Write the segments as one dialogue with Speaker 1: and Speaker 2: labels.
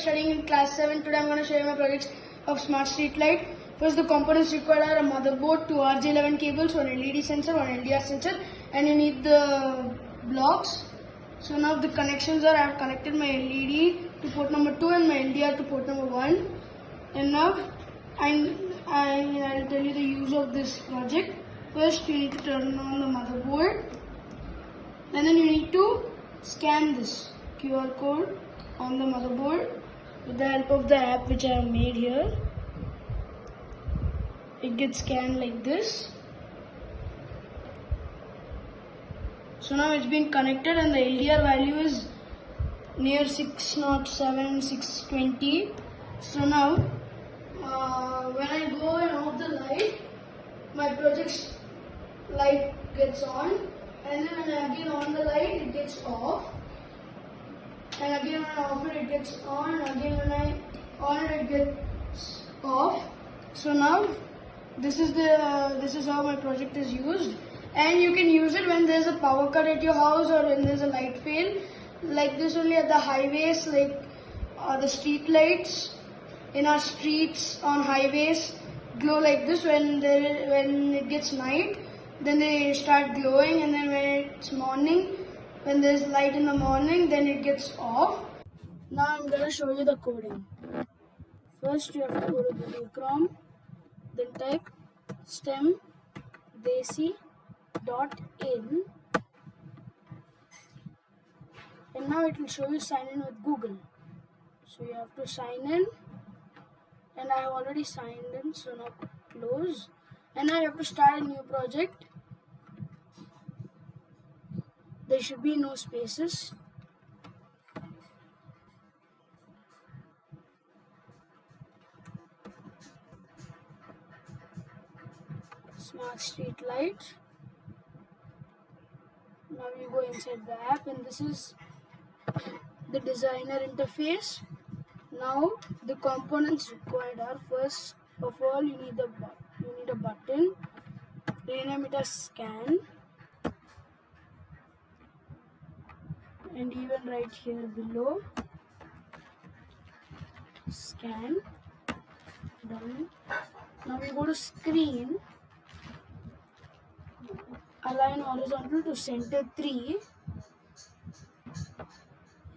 Speaker 1: studying in class 7. Today I'm going to show you my projects of smart street light. First the components required are a motherboard, two RJ11 cables, one LED sensor, one LDR sensor and you need the blocks. So now the connections are I have connected my LED to port number 2 and my LDR to port number 1. And now I, I'll tell you the use of this project. First you need to turn on the motherboard and then you need to scan this QR code on the motherboard with the help of the app which I have made here. It gets scanned like this. So now it's been connected and the LDR value is near 607, 620. So now uh, when I go and off the light, my project's light gets on and then when I again on the light it gets off and again when I off it it gets on. And again when I on it it gets off. So now this is the this is how my project is used. And you can use it when there's a power cut at your house or when there's a light fail. Like this only at the highways like uh, the street lights. In our streets on highways glow like this when there when it gets night. Then they start glowing and then when it's morning when there's light in the morning then it gets off. Now i'm going to show you the coding. First you have to go to google chrome then type stem desi dot in. And now it will show you sign in with google. So you have to sign in. And i have already signed in so now close. And now you have to start a new project there should be no spaces. Smart street light. Now you go inside the app and this is the designer interface. Now the components required are first of all you need the you need a button rename it as scan and even right here below. Scan. Done. Now we go to screen. Align horizontal to center 3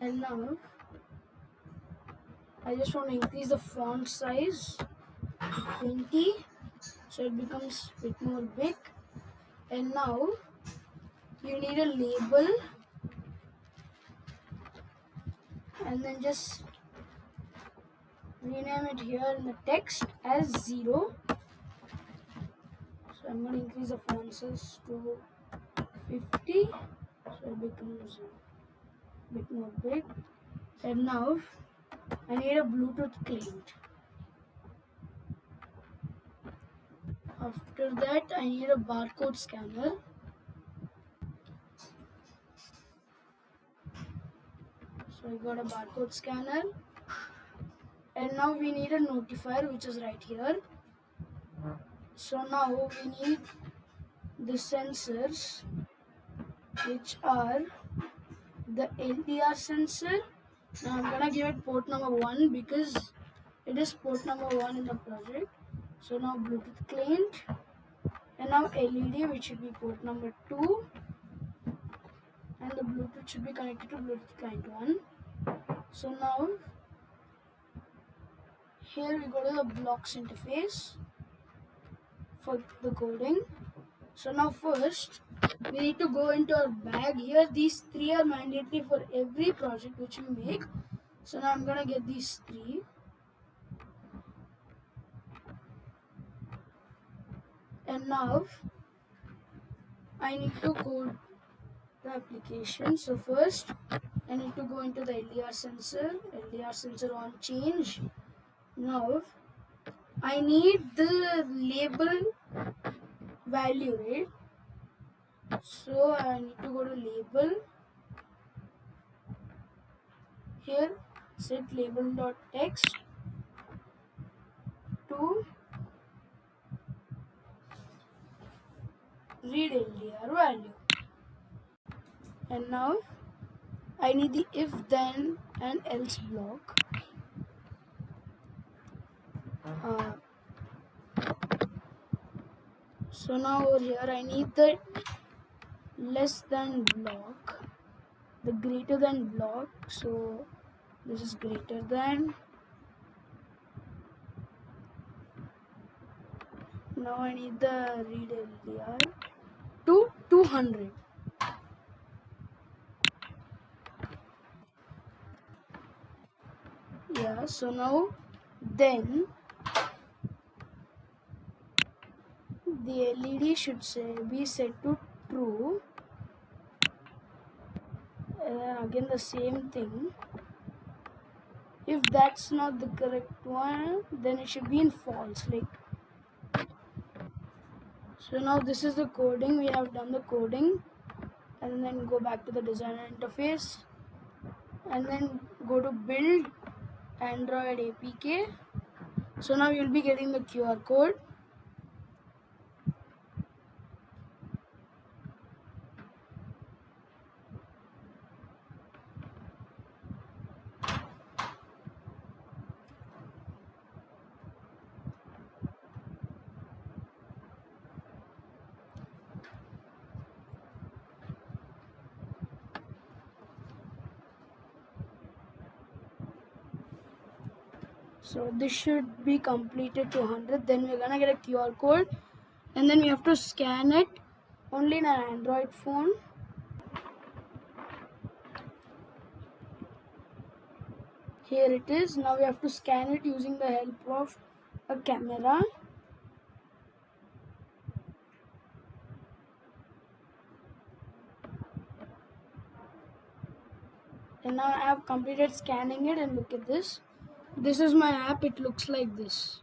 Speaker 1: and now I just want to increase the font size to 20 so it becomes a bit more big. And now you need a label and then just rename it here in the text as 0 so I'm going to increase the font size to 50 so it becomes a bit. More big and now I need a Bluetooth client. After that I need a barcode scanner so I got a barcode scanner. And now we need a notifier which is right here. So now we need the sensors which are the LDR sensor. Now I'm gonna give it port number one because it is port number one in the project. So now Bluetooth client. And now LED which should be port number two and the Bluetooth should be connected to Bluetooth client one. So now here we go to the blocks interface for the coding. So now first we need to go into our bag. Here these three are mandatory for every project which we make. So now i'm gonna get these three. And now i need to code application. So first i need to go into the ldr sensor. Ldr sensor on change. Now i need the label value right? So I need to go to label. Here set label dot text to read LDR value and now I need the if then and else block. Uh, so now over here I need the less than block the greater than block. So this is greater than. Now I need the read LDR to 200 so now then the LED should say be set to true. And then again the same thing. If that's not the correct one then it should be in false like. So now this is the coding. We have done the coding. And then go back to the designer interface. And then go to build android apk so now you'll be getting the qr code so this should be completed to 100 then we're gonna get a QR code. And then we have to scan it only in an Android phone. Here it is. Now we have to scan it using the help of a camera. And now I have completed scanning it and look at this this is my app. It looks like this